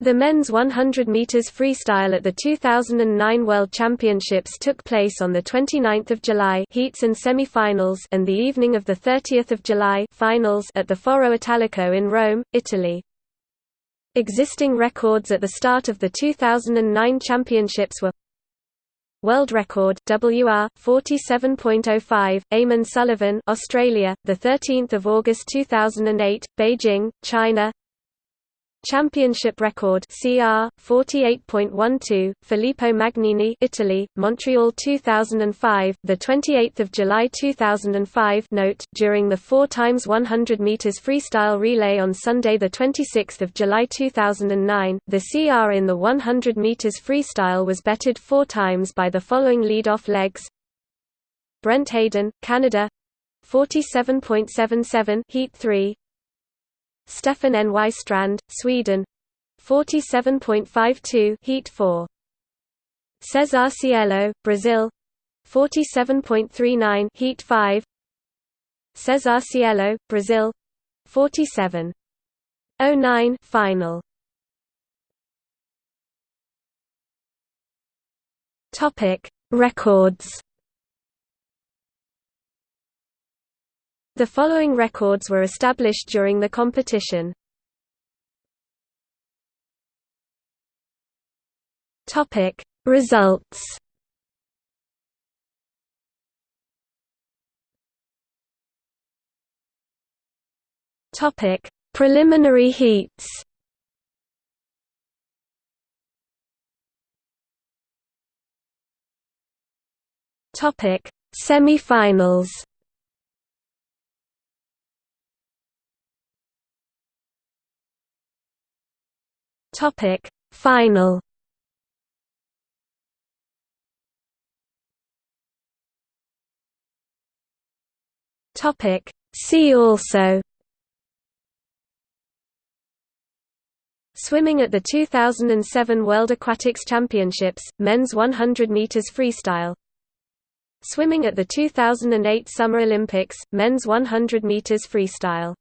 The men's 100 meters freestyle at the 2009 World Championships took place on the 29th of July heats and semi-finals and the evening of the 30th of July finals at the Foro Italico in Rome, Italy. Existing records at the start of the 2009 championships were World record WR 47.05 Eamon Sullivan Australia the 13th of August 2008 Beijing China Championship record CR 48.12 Filippo Magnini Italy Montreal 2005 the 28th of July 2005 note during the 4 times 100 meters freestyle relay on Sunday the 26th of July 2009 the CR in the 100 meters freestyle was betted 4 times by the following lead-off legs. Brent Hayden Canada 47.77 heat 3 Stefan Nystrand, Sweden. 47.52 heat 4 Cesar Cielo, Brazil. 47.39 heat 5 Cesar Cielo, Brazil. 47.09 final. Topic. Records The following records were established during the competition. Topic Results. Topic Preliminary heats. Topic Semi-finals Topic Final Topic See also Swimming at the 2007 World Aquatics Championships, men's 100 meters freestyle. Swimming at the 2008 Summer Olympics, men's 100 meters freestyle.